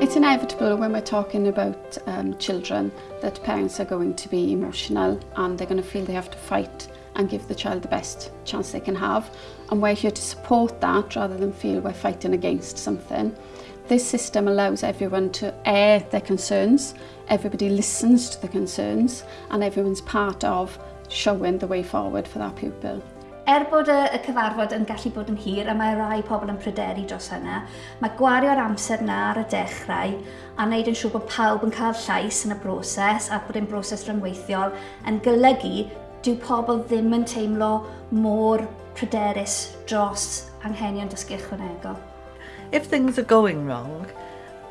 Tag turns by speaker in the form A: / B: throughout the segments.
A: It's inevitable when we're talking about um, children that parents are going to be emotional and they're going to feel they have to fight and give the child the best chance they can have. And we're here to support that rather than feel we're fighting against something. This system allows everyone to air their concerns, everybody listens to the concerns and everyone's part of showing the way forward for that pupil.
B: Er bod y, y cyfarfod yn gallu bod yn hir a mae rai pobl yn pryderu dros hynna, mae gwario'r amser na ar y dechrau a wneud yn siŵr bod pawb yn cael llais yn y broses a bod e'n broses rhyngweithiol yn golygu dyw pobl ddim yn teimlo mor pryderus dros anghenion dysgu ychwanegol.
C: If things are going wrong,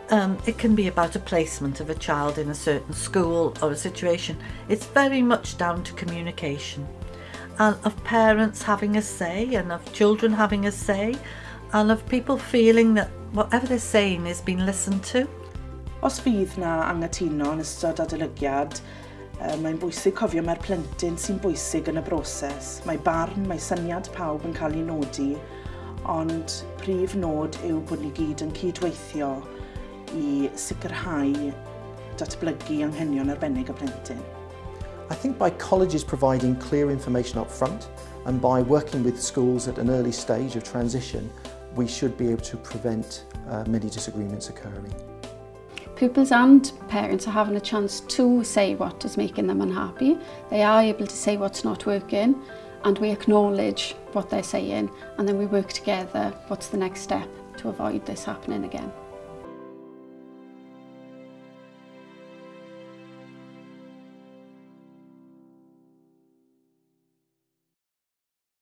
C: um, it can be about a placement of a child in a certain school or a situation. It's very much down to communication and of parents having a say and of children having a say and of people feeling that whatever they're saying is being listened to.
D: Os fydd na angytuno yn ystod adolygiad, mae'n bwysig cofio mae'r plentyn sy'n bwysig yn y broses. Mae barn, mae syniad pawb yn cael ei nodi, ond prif nod yw bod ni gyd yn cydweithio i sicrhau datblygu anghenion arbennig y plentyn.
E: I think by colleges providing clear information up front and by working with schools at an early stage of transition, we should be able to prevent uh, many disagreements occurring.
A: Pupils and parents are having a chance to say what is making them unhappy. They are able to say what's not working and we acknowledge what they're saying and then we work together what's the next step to avoid this happening again.